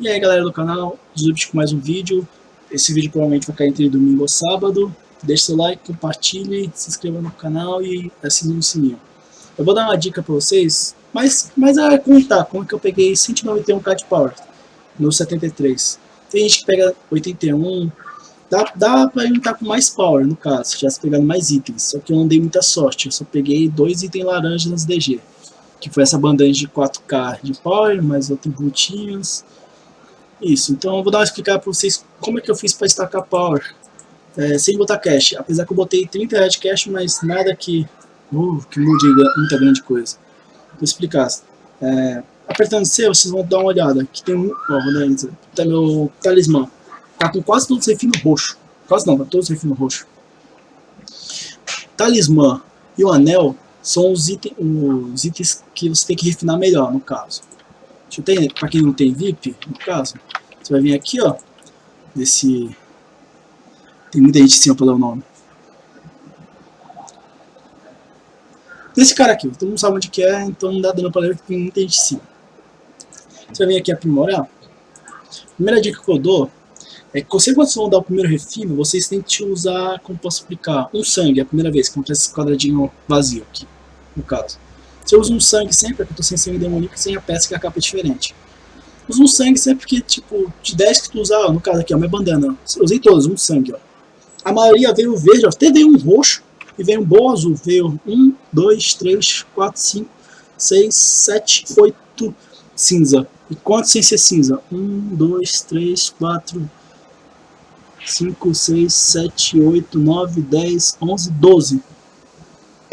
E aí galera do canal, Zubit com mais um vídeo. Esse vídeo provavelmente vai cair entre domingo ou sábado. Deixe seu like, compartilhe, se inscreva no canal e assine o sininho. Eu vou dar uma dica pra vocês, mas, mas é contar como que eu peguei 191k de power no 73. Tem gente que pega 81, dá, dá pra juntar com mais power no caso, já se pegando mais itens. Só que eu não dei muita sorte, eu só peguei dois itens laranjas nas DG. Que foi essa bandagem de 4k de power, mais outros brutinhos. Isso, então eu vou dar uma explicar para vocês como é que eu fiz para estacar power é, sem botar cash. Apesar que eu botei 30 reais de cash, mas nada que, uh, que mude muita grande coisa. Vou explicar. É, apertando C, vocês vão dar uma olhada. Aqui tem um, ó, vou dar tá meu talismã. Tá com quase todos os refinos roxo. Quase não, tá todos os refinos roxo. Talismã e o anel são os, item, os itens que você tem que refinar melhor, no caso. Deixa eu ter, pra quem não tem VIP, no caso, você vai vir aqui, ó, desse... Tem muita gente ó, pelo nome. Desse cara aqui, todo mundo sabe onde que é, então não dá dano pra ler, porque tem muita gente sim. Você vai vir aqui aprimorar. A primeira dica que eu dou é que você, quando vocês vão dar o primeiro refino, vocês têm que usar, como posso explicar, um sangue, a primeira vez, que acontece esse quadradinho vazio aqui, no caso. Se eu uso um sangue sempre, porque eu tô sem sangue demoníaco, sem a peça que a capa é diferente. Uso um sangue sempre que, tipo, de 10 que tu usar, no caso aqui, ó, minha bandana, eu usei todos, um sangue, ó. A maioria veio verde, ó, até veio um roxo e veio um bom azul. Veio 1, 2, 3, 4, 5, 6, 7, 8 cinza. E quantos sem ser cinza? 1, 2, 3, 4, 5, 6, 7, 8, 9, 10, 11, 12.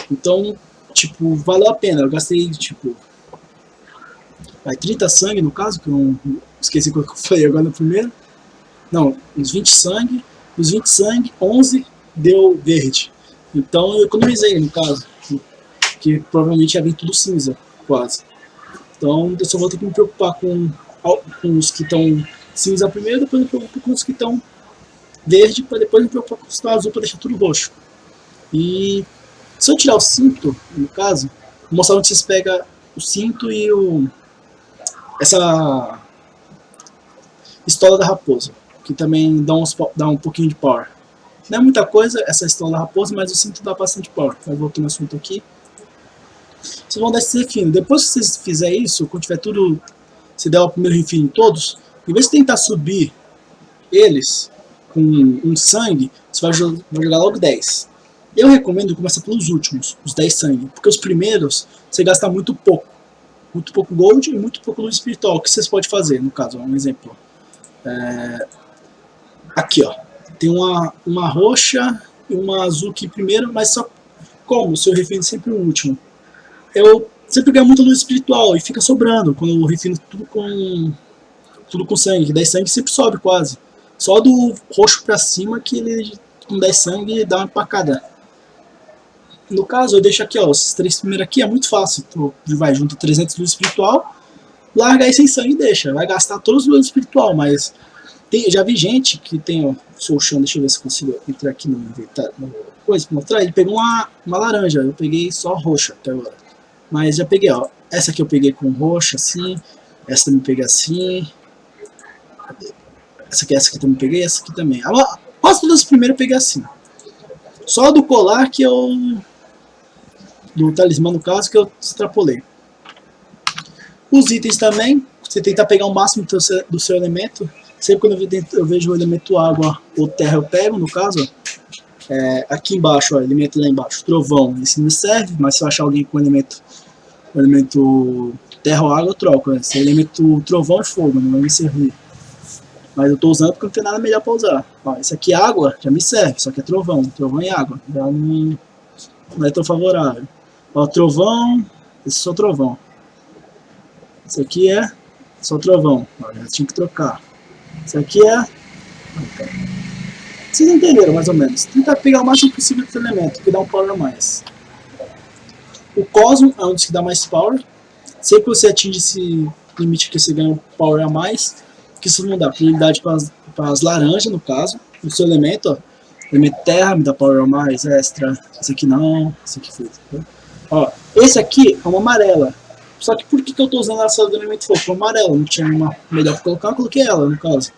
Então, tipo, valeu a pena. Eu gastei, tipo, vai 30 sangue no caso, que eu não esqueci o que eu falei agora no primeiro. Não, uns 20 sangue. Os 20 sangue, 11 deu verde. Então eu economizei no caso, que provavelmente ia vir tudo cinza, quase. Então eu só vou ter que me preocupar com, com os que estão cinza primeiro, depois me preocupo com os que estão verde, para depois me preocupar com os que estão azul para deixar tudo roxo. E se eu tirar o cinto, no caso, vou mostrar onde vocês pegam o cinto e o essa estola da raposa, que também dá, uns, dá um pouquinho de power. Não é muita coisa essa estola da raposa, mas o cinto dá bastante power. Então, eu volto no assunto aqui. Vocês vão dar esse refino. Depois que vocês fizerem isso, quando tiver tudo, se der o primeiro refino em todos, em vez de tentar subir eles com um sangue, você vai jogar logo 10. Eu recomendo começar pelos últimos, os 10 sangue, porque os primeiros você gasta muito pouco. Muito pouco gold e muito pouco luz espiritual. Que vocês podem fazer, no caso, um exemplo. É... Aqui, ó. Tem uma, uma roxa e uma azul aqui primeiro, mas só como? Se eu refino sempre o último. Eu sempre ganho muita luz espiritual e fica sobrando quando eu refino tudo com tudo com sangue. 10 sangue sempre sobe quase. Só do roxo pra cima que ele com 10 sangue dá uma empacada. No caso, eu deixo aqui, ó, esses três primeiros aqui é muito fácil. Tu vai junto 300 luz espiritual, larga aí sem sangue e deixa. Vai gastar todos os luz espiritual, mas tem, já vi gente que tem, ó, sou chão, deixa eu ver se consigo entrar aqui no inventário, coisa pra mostrar. Ele pegou uma, uma laranja, eu peguei só roxa até agora. Mas já peguei, ó, essa aqui eu peguei com roxa assim, essa também peguei assim. Essa aqui, essa aqui também peguei, essa aqui também. Quase todas as primeiras eu peguei assim. Só do colar que eu do talismã no caso, que eu extrapolei. Os itens também, você tentar pegar o máximo do seu, do seu elemento. Sempre quando eu, vejo o elemento água ou terra, eu pego, no caso. É, aqui embaixo, ó, elemento lá embaixo, trovão, esse não serve, mas se eu achar alguém com elemento, elemento terra ou água, eu troco. Né? Esse é elemento trovão e fogo, não vai me servir. Mas eu estou usando porque não tem nada melhor para usar. Ó, esse aqui água já me serve, só que é trovão, trovão e água. Já não, não é tão favorável. Ó, trovão, esse é só trovão. Esse aqui é só trovão. Ó, já tinha que trocar. Esse aqui é... Vocês entenderam mais ou menos. Tentar pegar o máximo possível desse elemento, que dá um power a mais. O Cosmo é um dos que dá mais power. Sempre que você atinge esse limite que você ganha um power a mais, que isso não dá prioridade para as laranjas, no caso. O seu elemento, ó, elemento terra me dá power a mais, extra. Esse aqui não, esse aqui foi. Ó, esse aqui é uma amarela. Só que por que, que eu tô usando essa do elemento fogo? amarelo, não tinha uma melhor pra colocar, eu coloquei ela, no caso.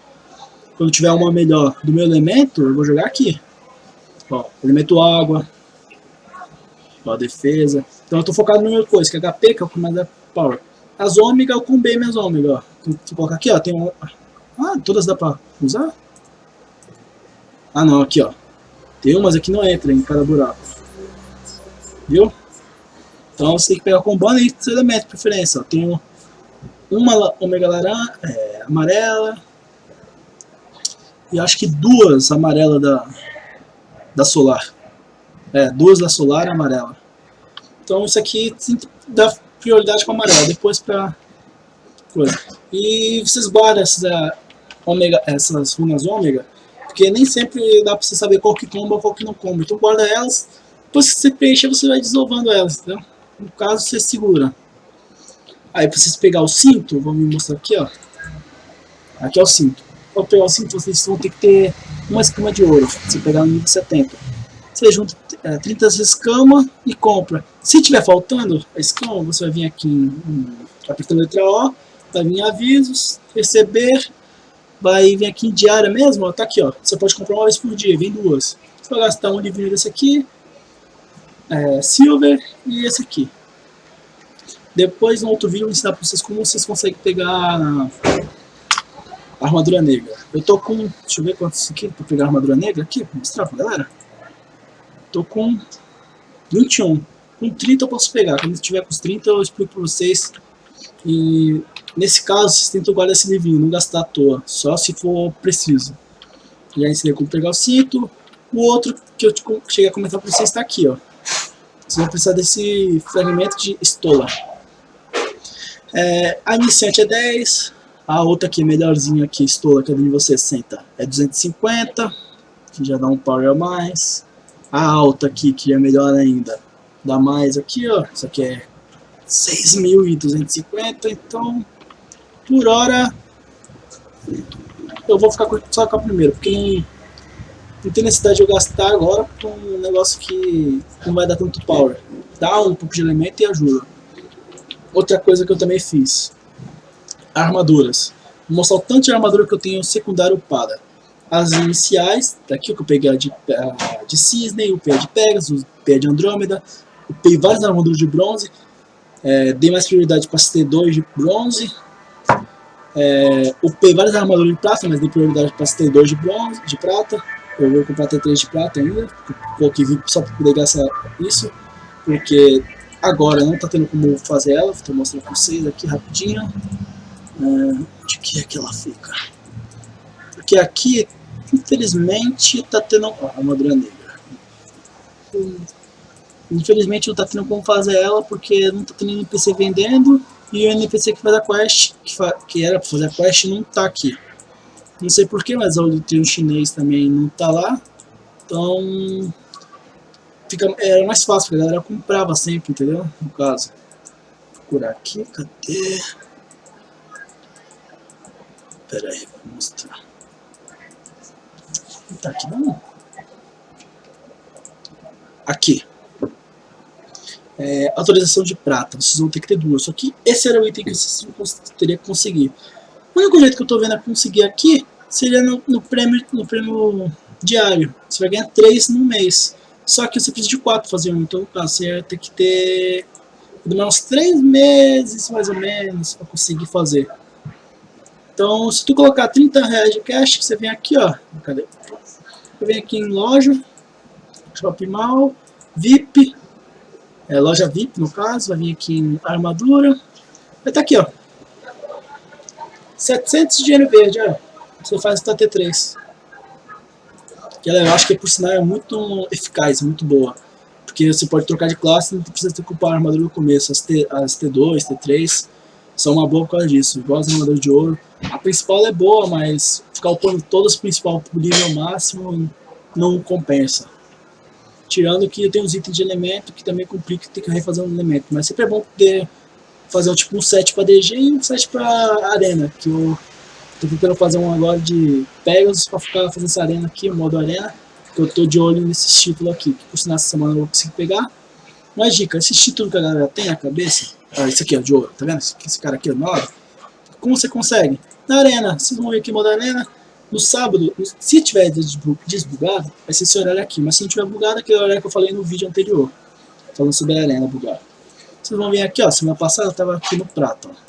Quando tiver uma melhor do meu elemento, eu vou jogar aqui. Ó, elemento água. Ó, defesa. Então eu tô focado no meu coisa, que é HP, que é o que mais dá power. As ômega, eu combei minhas ômega, ó. Vou colocar aqui, ó, tem um... Ah, todas dá pra usar? Ah não, aqui ó. Tem umas aqui não entra em cada buraco. Viu? Então você tem que pegar com e seu elemento de preferência. Ó. Tem uma ômega laranja, é, amarela. E acho que duas amarelas da, da solar. É, duas da solar e amarela. Então isso aqui dá prioridade com amarela, depois pra coisa. E vocês guardam essas, uh, ômega, essas runas ômega porque nem sempre dá pra você saber qual que comba ou qual que não comba. Então guarda elas, depois que você preencher você vai desovando elas, entendeu? No caso você segura. Aí vocês pegar o cinto, vou me mostrar aqui, ó. Aqui é o cinto. Para pegar o cinto vocês vão ter que ter uma escama de ouro, você pegar no nível 70. Você junta é, 30 escamas e compra. Se tiver faltando a escama, você vai vir aqui em, apertando a letra O, vai vir avisos, receber, vai vir aqui em diária mesmo, ó, tá aqui, ó. Você pode comprar uma vez por dia, vem duas. Você vai gastar um livrinho desse aqui, é, Silver e esse aqui. Depois, no outro vídeo, eu vou ensinar pra vocês como vocês conseguem pegar a armadura negra. Eu tô com, deixa eu ver quantos aqui pra pegar a armadura negra aqui, vou mostrar pra galera. Tô com 21. Com 30 eu posso pegar, quando tiver com os 30 eu explico pra vocês. E Nesse caso, vocês tentam guardar esse livrinho, não gastar à toa, só se for preciso. Já ensinei como pegar o cinto. O outro que eu cheguei a comentar para vocês está aqui, ó. Vocês vão precisar desse fragmento de estola. É, a iniciante é 10, a outra aqui, melhorzinha aqui, estola, que é de você senta, é 250, que já dá um power a mais. A alta aqui, que é melhor ainda, dá mais aqui, ó. Isso aqui é 6.250, então por hora, eu vou ficar só com a primeira, porque não, tem necessidade de eu gastar agora com um negócio que não vai dar tanto power. Dá um pouco de elemento e ajuda. Outra coisa que eu também fiz, armaduras. Vou mostrar o tanto de armadura que eu tenho secundário upada. As iniciais, daqui que eu peguei de, de Cisne, o P de Pegasus, o P de Andrômeda, upei várias armaduras de bronze, é, dei mais prioridade para T2 de bronze, é, upei várias armaduras de prata, mas dei prioridade para T2 de bronze, de prata. Eu vou comprar T3 de prata ainda, coloquei só para poder gastar isso, porque agora não está tendo como fazer ela, vou mostrar para vocês aqui rapidinho. É, de que é que ela fica? Porque aqui, infelizmente, está tendo... Ó, armadura negra. Infelizmente não está tendo como fazer ela, porque não está tendo NPC vendendo, e o NPC que faz a quest, que, fa que era para fazer a quest, não tá aqui. Não sei porquê, mas o tem um chinês também não tá lá. Então, fica, era mais fácil, porque a galera comprava sempre, entendeu? No caso. Procurar aqui, cadê? Pera aí, vou mostrar. Não tá aqui não? Aqui é, autorização de prata, vocês vão ter que ter duas, só que esse era o item que vocês teriam que conseguir. O único jeito que eu estou vendo a conseguir aqui seria no, no, prêmio, no prêmio diário, você vai ganhar três no mês, só que você precisa de quatro fazer um, então você vai ter que ter demorar uns três meses mais ou menos para conseguir fazer. Então se tu colocar 30 reais de cash, você vem aqui ó, cadê? Eu venho aqui em loja, Shopping Mall, VIP, é, loja VIP no caso, vai vir aqui em armadura, vai estar tá aqui ó, 700 de dinheiro verde, ó. você faz essa T3. Que ela, eu acho que por sinal é muito eficaz, muito boa. Porque você pode trocar de classe, não precisa ter ocupar a armadura no começo. As, T, as T2, T3 são uma boa por causa disso, igual as armaduras de ouro. A principal é boa, mas ficar upando todas as principais por nível máximo não compensa. Tirando que tem os itens de elemento que também complica ter que refazer um elemento. Mas sempre é bom poder fazer tipo um set para DG e um set para arena. Que eu tô tentando fazer um agora de Pegasus para ficar fazendo essa arena aqui, modo arena. Que eu tô de olho nesses títulos aqui. Que por sinal essa semana eu vou conseguir pegar. Uma dica, esses títulos que a galera tem na cabeça, Ah, esse aqui, ó, de ouro. Tá vendo? Esse, esse cara aqui, ó, Como você consegue? Na arena. Vocês vão ver aqui, modo arena. No sábado, se tiver desbugado, vai ser esse horário aqui. Mas se não tiver bugado, é aquele horário que eu falei no vídeo anterior. Falando sobre a arena bugada. Vocês vão ver aqui, ó. Semana passada eu tava aqui no prato, ó.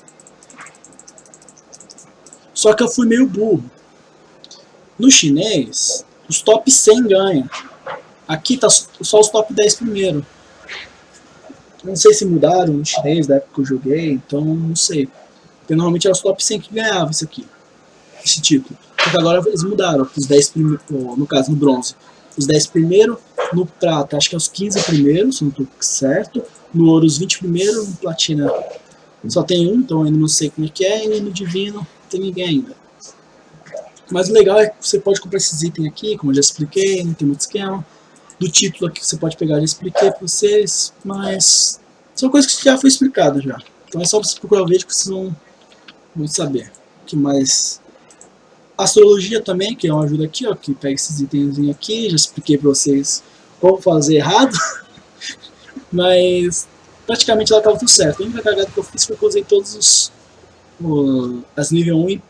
Só que eu fui meio burro. No chinês, os top 100 ganham. Aqui tá só os top 10 primeiro. Não sei se mudaram no chinês da época que eu joguei, então não sei. Porque normalmente era os top 100 que ganhavam isso aqui. Esse título. Só que agora eles mudaram. Os 10 primeiros, no caso, no bronze. Os 10 primeiros, no prata, acho que é os 15 primeiros, se não estou certo. No ouro, os 20 primeiros, no platina só tem um, então ainda não sei como é que é. E no divino, tem ninguém ainda. Mas o legal é que você pode comprar esses itens aqui, como eu já expliquei, não tem muito esquema. Do título aqui que você pode pegar, já expliquei para vocês, mas são coisas que já foi explicado já. Então é só você procurar o vídeo que vocês vão, vão saber. O que mais? Astrologia também, que é uma ajuda aqui, ó, que pega esses itens aqui, já expliquei para vocês como fazer errado. mas praticamente lá estava tudo certo. A única cagada que eu fiz foi que eu usei todos os as nível 1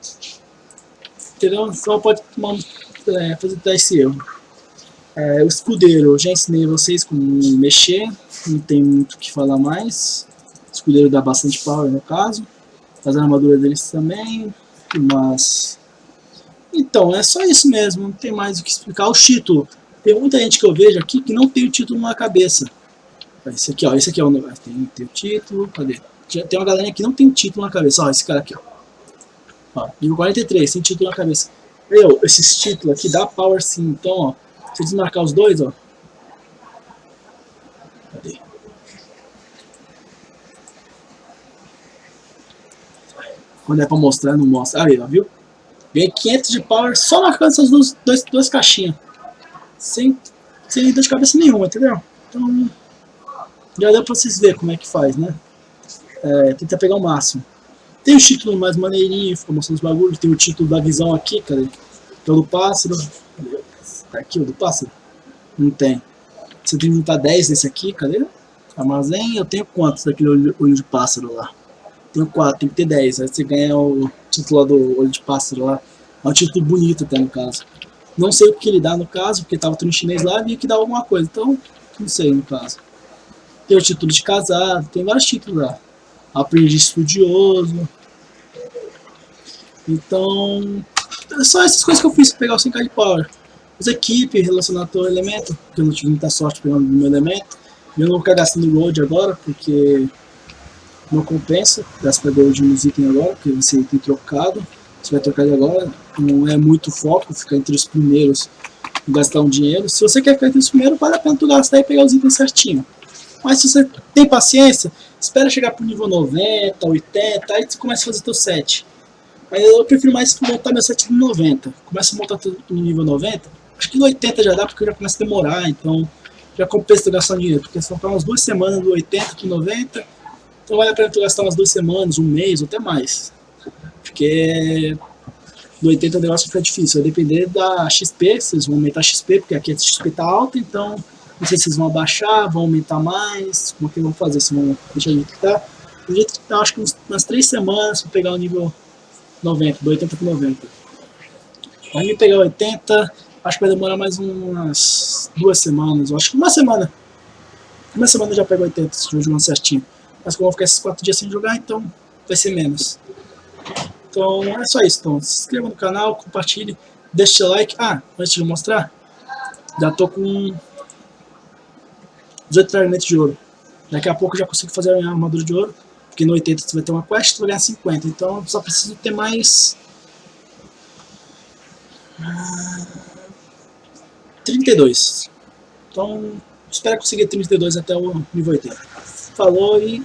entendeu? Só pode tomar, é, fazer esse erro. É, o escudeiro, eu já ensinei vocês como mexer, não tem muito o que falar mais. O escudeiro dá bastante power no caso. As armaduras deles também, mas... Então, é só isso mesmo, não tem mais o que explicar. O título, tem muita gente que eu vejo aqui que não tem o título na cabeça. Esse aqui, ó, esse aqui é o tem, tem o título, cadê? Tem uma galera que não tem título na cabeça. Ó, esse cara aqui, ó. ó nível 43, tem título na cabeça. Eu, esses títulos aqui dá power sim. Então, ó. Se desmarcar os dois, ó. Cadê? Quando é pra mostrar, não mostra. Aí, ó, viu? Ganhei 500 de power só marcando essas duas, duas, duas caixinhas. Sem, sem dor de cabeça nenhuma, entendeu? Então, já deu pra vocês verem como é que faz, né? é, tenta pegar o máximo. Tem o título mais maneirinho, fica mostrando os bagulhos, tem o título da visão aqui, cadê? Que é o do pássaro. Tá aqui o do pássaro? Não tem. Você tem que juntar 10 desse aqui, cadê? Armazém, eu tenho quantos daquele olho, olho de pássaro lá? Tenho 4, tem que ter 10. Aí você ganha o título do olho de pássaro lá. É um título bonito até no caso. Não sei o que ele dá no caso, porque tava tudo em chinês lá e que dá alguma coisa. Então, não sei no caso. Tem o título de casado, tem vários títulos lá aprendi estudioso. Então, é só essas coisas que eu fiz para pegar o 100k de power. As equipes relacionadas ao elemento, porque eu não tive muita sorte pegando meu elemento. Eu não vou ficar gastando gold agora, porque não compensa gastar gold nos itens agora, porque você tem trocado. Você vai trocar de agora, não é muito foco ficar entre os primeiros e gastar um dinheiro. Se você quer ficar entre os primeiros, vale a pena tu gastar e pegar os itens certinho. Mas se você tem paciência, espera chegar pro nível 90, 80, aí você começa a fazer teu set. Mas eu prefiro mais montar meu set no 90. Começa a montar no nível 90, acho que no 80 já dá, porque já começa a demorar, então já compensa tu gastar dinheiro, porque são umas duas semanas do 80 pro 90, então vale a pena tu gastar umas duas semanas, um mês, ou até mais. Porque do 80 o negócio fica difícil, vai depender da XP, vocês vão aumentar a XP, porque aqui a XP tá alta, então não sei se vocês vão abaixar, vão aumentar mais, como é que vão fazer, se vão deixar do que tá. Do jeito que tá, acho que umas 3 semanas para pegar o nível 90, do 80 para 90. Aí me pegar 80, acho que vai demorar mais umas duas semanas, acho que uma semana. Uma semana já pego 80, se eu jogar certinho. Mas como eu vou ficar esses 4 dias sem jogar, então vai ser menos. Então é só isso, então se inscreva no canal, compartilhe, deixe like. Ah, antes de mostrar, já tô com 18 fragmentos de ouro. Daqui a pouco eu já consigo fazer a minha armadura de ouro, porque no 80 você vai ter uma quest, tu vai ganhar 50, então eu só preciso ter mais... 32. Então, espero conseguir 32 até o nível 80. Falou e